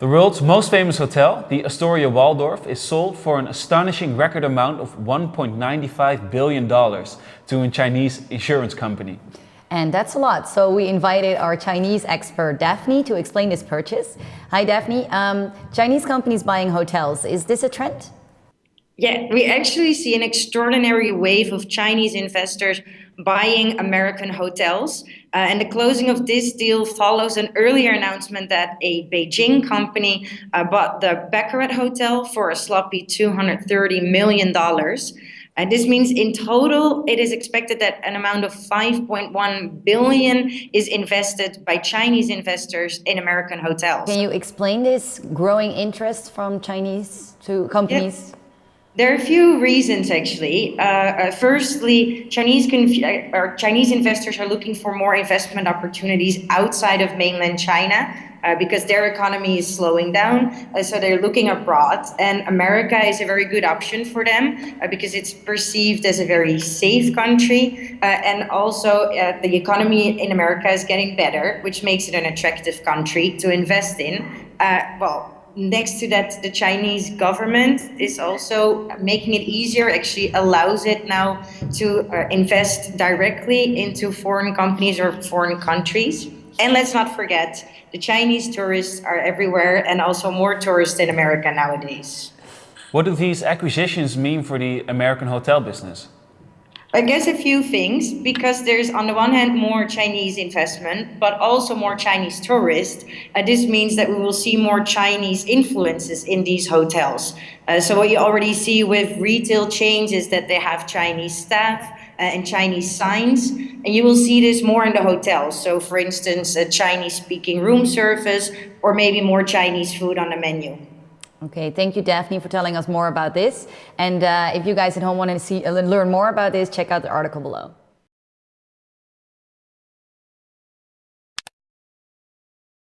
The world's most famous hotel, the Astoria Waldorf, is sold for an astonishing record amount of $1.95 billion to a Chinese insurance company. And that's a lot. So we invited our Chinese expert, Daphne, to explain this purchase. Hi, Daphne. Um, Chinese companies buying hotels, is this a trend? Yeah, we actually see an extraordinary wave of Chinese investors buying American hotels. Uh, and the closing of this deal follows an earlier announcement that a Beijing company uh, bought the Baccarat Hotel for a sloppy $230 million. And this means in total, it is expected that an amount of 5.1 billion is invested by Chinese investors in American hotels. Can you explain this growing interest from Chinese to companies? There are a few reasons, actually. Uh, uh, firstly, Chinese uh, Chinese investors are looking for more investment opportunities outside of mainland China uh, because their economy is slowing down. Uh, so they're looking abroad, and America is a very good option for them uh, because it's perceived as a very safe country, and also the economy in America is getting better, which makes it an attractive country to invest in. well next to that, the Chinese government is also making it easier, actually allows it now to uh, invest directly into foreign companies or foreign countries. And let's not forget, the Chinese tourists are everywhere and also more tourists in America nowadays. What do these acquisitions mean for the American hotel business? I guess a few things, because there's on the one hand more Chinese investment, but also more Chinese tourists. Uh, this means that we will see more Chinese influences in these hotels. Uh, so what you already see with retail chains is that they have Chinese staff uh, and Chinese signs, and you will see this more in the hotels. So for instance, a Chinese speaking room service, or maybe more Chinese food on the menu. Okay, thank you, Daphne, for telling us more about this. And uh, if you guys at home want to see, uh, learn more about this, check out the article below.